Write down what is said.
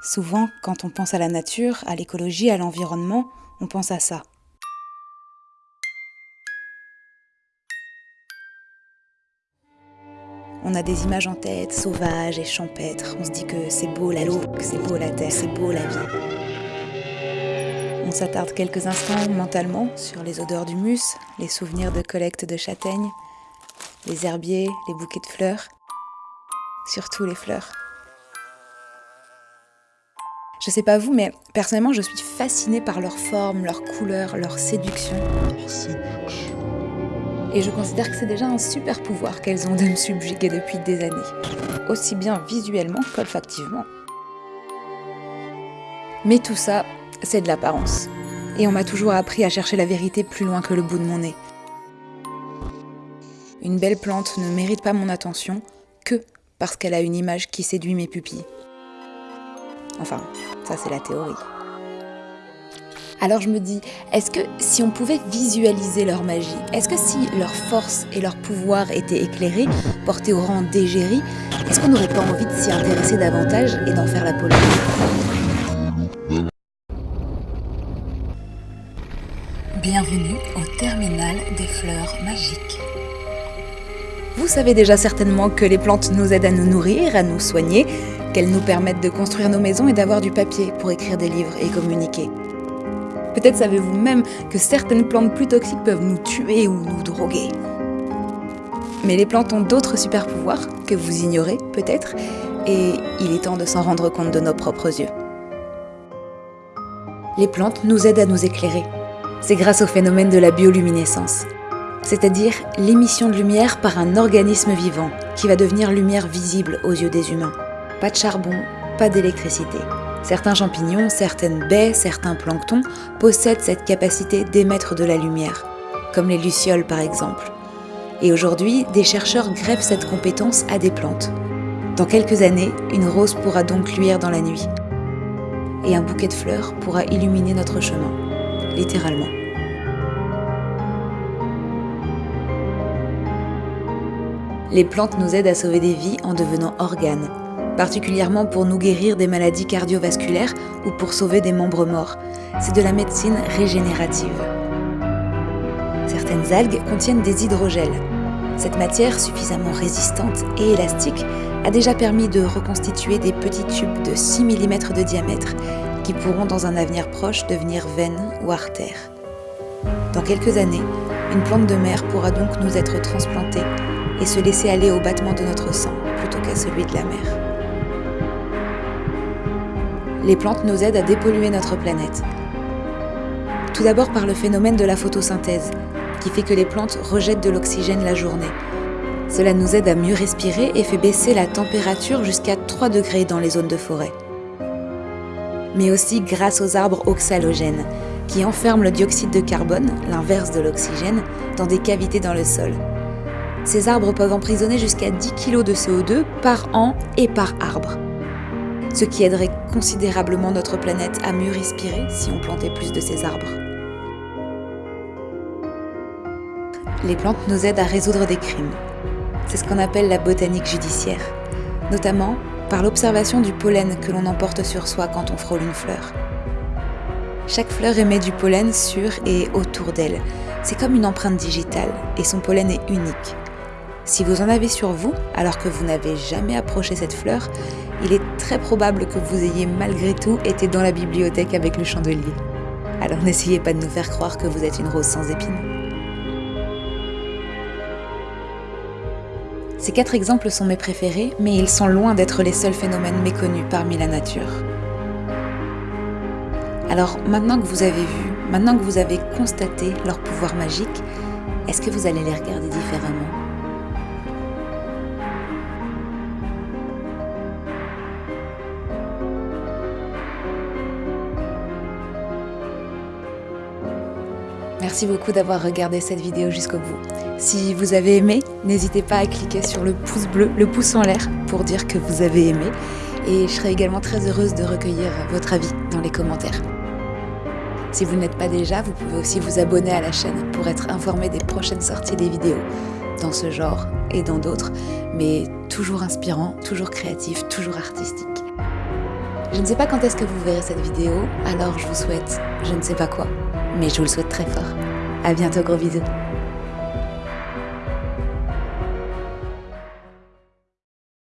Souvent, quand on pense à la nature, à l'écologie, à l'environnement, on pense à ça. On a des images en tête, sauvages et champêtres. On se dit que c'est beau la l'eau, que c'est beau la terre, c'est beau la vie. On s'attarde quelques instants mentalement sur les odeurs du mus, les souvenirs de collecte de châtaignes, les herbiers, les bouquets de fleurs, surtout les fleurs. Je sais pas vous, mais personnellement, je suis fascinée par leur forme, leur couleur, leur séduction. Et je considère que c'est déjà un super pouvoir qu'elles ont de me subjuguer depuis des années, aussi bien visuellement qu'olfactivement. Mais tout ça, c'est de l'apparence. Et on m'a toujours appris à chercher la vérité plus loin que le bout de mon nez. Une belle plante ne mérite pas mon attention que parce qu'elle a une image qui séduit mes pupilles. Enfin, ça c'est la théorie. Alors je me dis, est-ce que si on pouvait visualiser leur magie, est-ce que si leur force et leur pouvoir étaient éclairés, portés au rang d'égérie, est-ce qu'on n'aurait pas envie de s'y intéresser davantage et d'en faire la polémique? Bienvenue au terminal des fleurs magiques. Vous savez déjà certainement que les plantes nous aident à nous nourrir, à nous soigner, qu'elles nous permettent de construire nos maisons et d'avoir du papier pour écrire des livres et communiquer. Peut-être savez-vous même que certaines plantes plus toxiques peuvent nous tuer ou nous droguer. Mais les plantes ont d'autres super pouvoirs que vous ignorez peut-être, et il est temps de s'en rendre compte de nos propres yeux. Les plantes nous aident à nous éclairer. C'est grâce au phénomène de la bioluminescence, c'est-à-dire l'émission de lumière par un organisme vivant qui va devenir lumière visible aux yeux des humains. Pas de charbon, pas d'électricité. Certains champignons, certaines baies, certains planctons possèdent cette capacité d'émettre de la lumière, comme les lucioles par exemple. Et aujourd'hui, des chercheurs greffent cette compétence à des plantes. Dans quelques années, une rose pourra donc luire dans la nuit. Et un bouquet de fleurs pourra illuminer notre chemin, littéralement. Les plantes nous aident à sauver des vies en devenant organes, particulièrement pour nous guérir des maladies cardiovasculaires ou pour sauver des membres morts. C'est de la médecine régénérative. Certaines algues contiennent des hydrogels. Cette matière, suffisamment résistante et élastique, a déjà permis de reconstituer des petits tubes de 6 mm de diamètre qui pourront dans un avenir proche devenir veines ou artères. Dans quelques années, une plante de mer pourra donc nous être transplantée et se laisser aller au battement de notre sang plutôt qu'à celui de la mer les plantes nous aident à dépolluer notre planète. Tout d'abord par le phénomène de la photosynthèse, qui fait que les plantes rejettent de l'oxygène la journée. Cela nous aide à mieux respirer et fait baisser la température jusqu'à 3 degrés dans les zones de forêt. Mais aussi grâce aux arbres oxalogènes, qui enferment le dioxyde de carbone, l'inverse de l'oxygène, dans des cavités dans le sol. Ces arbres peuvent emprisonner jusqu'à 10 kg de CO2 par an et par arbre ce qui aiderait considérablement notre planète à mieux respirer si on plantait plus de ces arbres. Les plantes nous aident à résoudre des crimes. C'est ce qu'on appelle la botanique judiciaire, notamment par l'observation du pollen que l'on emporte sur soi quand on frôle une fleur. Chaque fleur émet du pollen sur et autour d'elle. C'est comme une empreinte digitale et son pollen est unique. Si vous en avez sur vous, alors que vous n'avez jamais approché cette fleur, il est très probable que vous ayez malgré tout été dans la bibliothèque avec le chandelier. Alors n'essayez pas de nous faire croire que vous êtes une rose sans épines. Ces quatre exemples sont mes préférés, mais ils sont loin d'être les seuls phénomènes méconnus parmi la nature. Alors maintenant que vous avez vu, maintenant que vous avez constaté leur pouvoir magique, est-ce que vous allez les regarder différemment? Merci beaucoup d'avoir regardé cette vidéo jusqu'au bout. Si vous avez aimé, n'hésitez pas à cliquer sur le pouce bleu, le pouce en l'air, pour dire que vous avez aimé. Et je serai également très heureuse de recueillir votre avis dans les commentaires. Si vous n'êtes pas déjà, vous pouvez aussi vous abonner à la chaîne pour être informé des prochaines sorties des vidéos, dans ce genre et dans d'autres, mais toujours inspirant, toujours créatif, toujours artistique. Je ne sais pas quand est-ce que vous verrez cette vidéo, alors je vous souhaite je ne sais pas quoi, mais je vous le souhaite très fort. À bientôt, gros bisous